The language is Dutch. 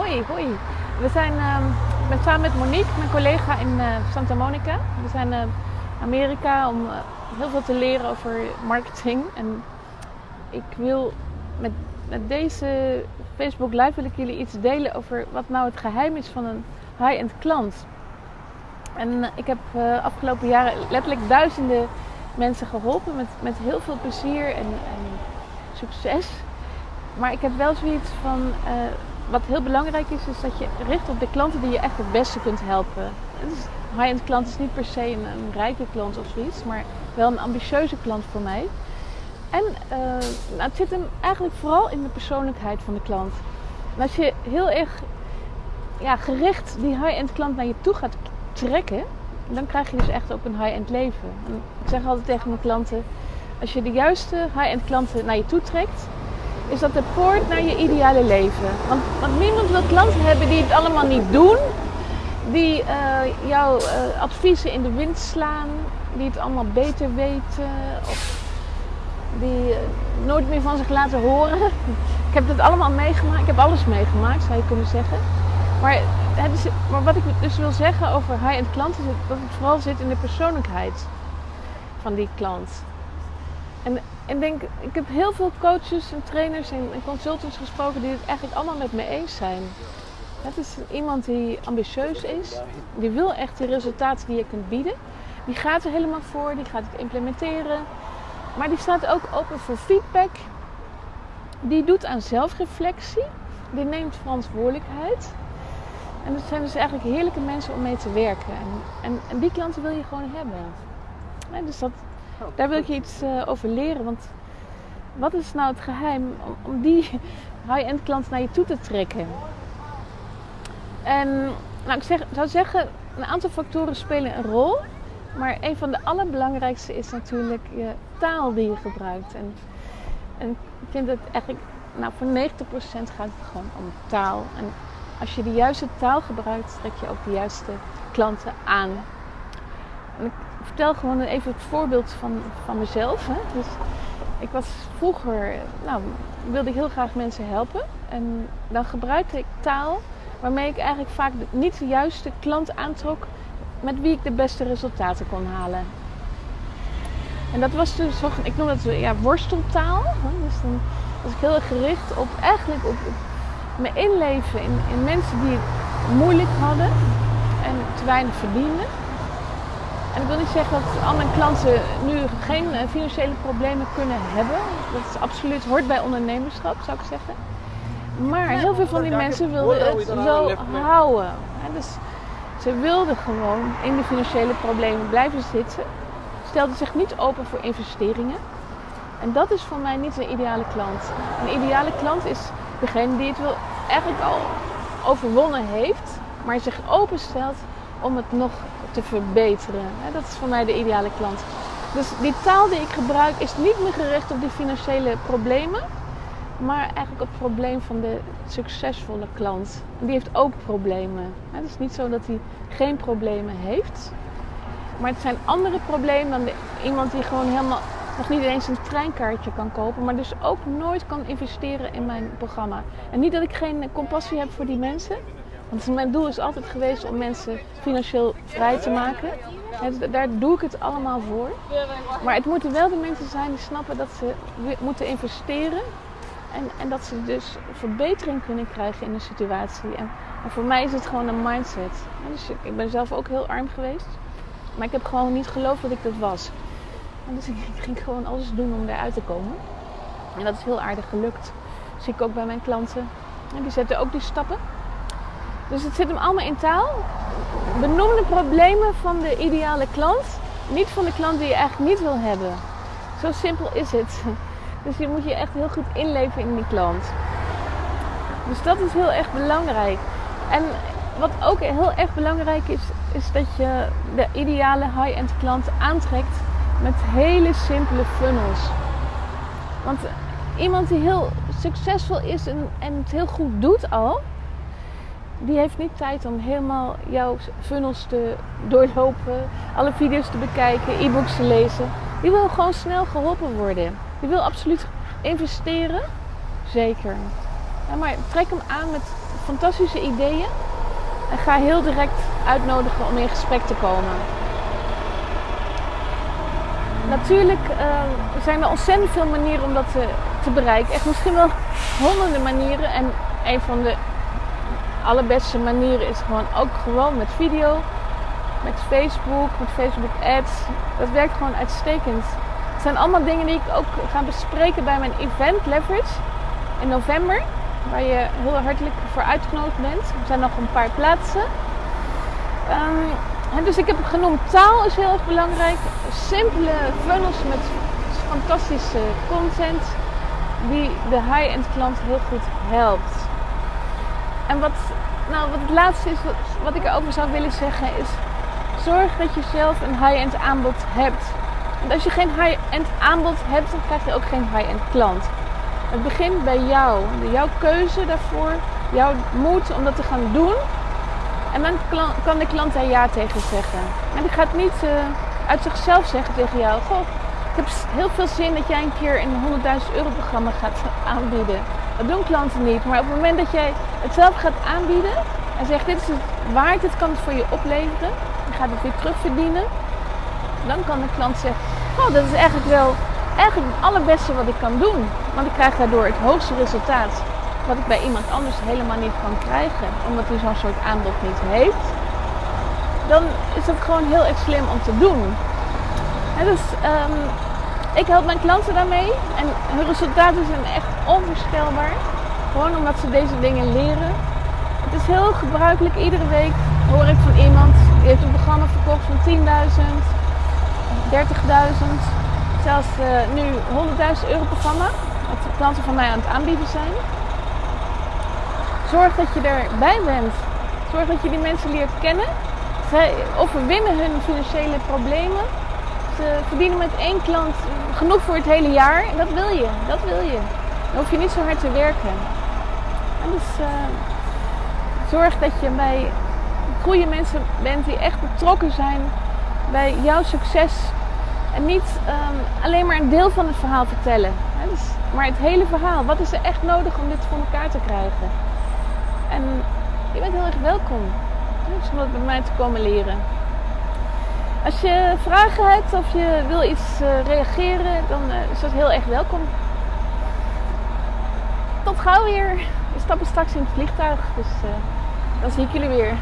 Hoi, hoi. We zijn, ehm, ik ben samen met Monique, mijn collega in eh, Santa Monica. We zijn naar Amerika om eh, heel veel te leren over marketing. En ik wil met, met deze Facebook Live wil ik jullie iets delen over wat nou het geheim is van een high-end klant. En eh, ik heb uh, afgelopen jaren letterlijk duizenden mensen geholpen met, met heel veel plezier en, en succes. Maar ik heb wel zoiets van, wat heel belangrijk is, is dat je richt op de klanten die je echt het beste kunt helpen. Dus high-end klant is niet per se een, rijke klant of zoiets, maar wel een ambitieuze klant voor mij. En uh, nou, het zit hem eigenlijk vooral in de persoonlijkheid van de klant. Als je heel erg ja, gericht die high-end klant naar je toe gaat trekken, dan krijg je dus echt ook een high-end leven. En ik zeg altijd tegen mijn klanten, als je de juiste high-end klanten naar je toe trekt, is dat de poort naar je ideale leven. Want, want niemand wil klanten hebben die het allemaal niet doen, die uh, jouw uh, adviezen in de wind slaan, die het allemaal beter weten of die uh, nooit meer van zich laten horen. Ik heb het allemaal meegemaakt, ik heb alles meegemaakt zou je kunnen zeggen. Maar, het is, maar wat ik dus wil zeggen over high-end klanten is dat het vooral zit in de persoonlijkheid van die klant. En ik denk, ik heb heel veel coaches en trainers en, en consultants gesproken die het eigenlijk allemaal met me eens zijn. Het is iemand die ambitieus is, die wil echt de resultaten die je kunt bieden. Die gaat er helemaal voor, die gaat het implementeren. Maar die staat ook open voor feedback. Die doet aan zelfreflectie. Die neemt verantwoordelijkheid. En dat zijn dus eigenlijk heerlijke mensen om mee te werken. En, en, en die klanten wil je gewoon hebben. Dus dat, daar wil ik je iets uh, over leren. Want wat is nou het geheim om, die high-end klant naar je toe te trekken? En nou, ik zeg, zou zeggen, een aantal factoren spelen een rol. Maar een van de allerbelangrijkste is natuurlijk je taal die je gebruikt. En, en ik vind het eigenlijk, nou voor 90% gaat het gewoon om taal. En als je de juiste taal gebruikt, trek je ook de juiste klanten aan. En vertel gewoon even het voorbeeld van, van mezelf. Hè. Dus ik was vroeger, nou, wilde ik heel graag mensen helpen. En dan gebruikte ik taal waarmee ik eigenlijk vaak niet de juiste klant aantrok met wie ik de beste resultaten kon halen. En dat was dus, ik noem dat ja, worsteltaal. Dus dan was ik heel erg gericht op eigenlijk op, op me inleven in, in mensen die het moeilijk hadden en te weinig verdienden. Ik wil niet zeggen dat al mijn klanten nu geen financiële problemen kunnen hebben. Dat is absoluut hoort bij ondernemerschap, zou ik zeggen. Maar heel veel van die mensen wilden het zo houden. Dus ze wilden gewoon in de financiële problemen blijven zitten. Stelden zich niet open voor investeringen. En dat is voor mij niet een ideale klant. Een ideale klant is degene die het wil eigenlijk al overwonnen heeft, maar zich openstelt om het nog te verbeteren. Dat is voor mij de ideale klant. Dus die taal die ik gebruik is niet meer gericht op die financiële problemen, maar eigenlijk op het probleem van de succesvolle klant. Die heeft ook problemen. Het is niet zo dat hij geen problemen heeft, maar het zijn andere problemen dan de, iemand die gewoon helemaal nog niet eens een treinkaartje kan kopen, maar dus ook nooit kan investeren in mijn programma. En niet dat ik geen compassie heb voor die mensen, want mijn doel is altijd geweest om mensen financieel vrij te maken. daar doe ik het allemaal voor. Maar het moeten wel de mensen zijn die snappen dat ze moeten investeren. En, en dat ze dus verbetering kunnen krijgen in de situatie. En, voor mij is het gewoon een mindset. Dus ik ben zelf ook heel arm geweest. Maar ik heb gewoon niet geloofd dat ik dat was. En dus ik ging gewoon alles doen om eruit te komen. En dat is heel aardig gelukt. Zie ik ook bij mijn klanten. En die zetten ook die stappen. Dus het zit hem allemaal in taal. Benoem de problemen van de ideale klant. Niet van de klant die je eigenlijk niet wil hebben. Zo simpel is het. Dus je moet je echt heel goed inleven in die klant. Dus dat is heel erg belangrijk. En wat ook heel erg belangrijk is, is dat je de ideale high-end klant aantrekt met hele simpele funnels. Want iemand die heel succesvol is en, en het heel goed doet al, die heeft niet tijd om helemaal jouw funnels te doorlopen, alle video's te bekijken, e-books te lezen. Die wil gewoon snel geholpen worden. Die wil absoluut investeren, zeker. Maar trek hem aan met fantastische ideeën. En ga heel direct uitnodigen om in gesprek te komen. Natuurlijk uh, zijn er ontzettend veel manieren om dat te, te bereiken. Echt misschien wel honderden manieren. En een van de allerbeste manieren is gewoon ook gewoon met video. Met Facebook, met Facebook ads. Dat werkt gewoon uitstekend. Het zijn allemaal dingen die ik ook ga bespreken bij mijn event Leverage in november. Waar je heel hartelijk voor uitgenodigd bent. Er zijn nog een paar plaatsen. Um, dus ik heb genoemd taal is heel erg belangrijk. Simpele funnels met fantastische content die de high-end klant heel goed helpt. En wat, nou, wat het laatste is wat, wat ik erover zou willen zeggen is zorg dat je zelf een high-end aanbod hebt. Want als je geen high-end aanbod hebt, dan krijg je ook geen high-end klant. Het begint bij jou. Jouw keuze daarvoor, jouw moed om dat te gaan doen. En dan kan de klant daar ja tegen zeggen. En die gaat niet uh, uit zichzelf zeggen tegen jou: Goh, ik heb heel veel zin dat jij een keer een 100.000 euro programma gaat aanbieden. Dat doen klanten niet. Maar op het moment dat jij het zelf gaat aanbieden en zegt: Dit is het waard, dit kan het voor je opleveren. Je gaat het weer terugverdienen. Dan kan de klant zeggen: Oh, dat is eigenlijk wel eigenlijk het allerbeste wat ik kan doen. Want ik krijg daardoor het hoogste resultaat wat ik bij iemand anders helemaal niet kan krijgen. Omdat hij zo'n soort aanbod niet heeft. Dan is het gewoon heel erg slim om te doen. En dus um, ik help mijn klanten daarmee. En hun resultaten zijn echt onvoorstelbaar. Gewoon omdat ze deze dingen leren. Het is heel gebruikelijk. Iedere week hoor ik van iemand die heeft een programma verkocht van 10.000, 30.000 zelfs uh, nu 100.000 euro programma. Wat de klanten van mij aan het aanbieden zijn. Zorg dat je erbij bent. Zorg dat je die mensen leert kennen. Zij overwinnen hun financiële problemen. Ze verdienen met één klant genoeg voor het hele jaar. Dat wil je. Dat wil je. Dan hoef je niet zo hard te werken. En dus uh, zorg dat je bij goede mensen bent die echt betrokken zijn bij jouw succes en niet um, alleen maar een deel van het verhaal vertellen. Hè? Dus, maar het hele verhaal. Wat is er echt nodig om dit voor elkaar te krijgen? En je bent heel erg welkom om dat bij mij te komen leren. Als je vragen hebt of je wil iets uh, reageren, dan uh, is dat heel erg welkom. Tot gauw weer. We stappen straks in het vliegtuig, dus uh, dan zie ik jullie weer.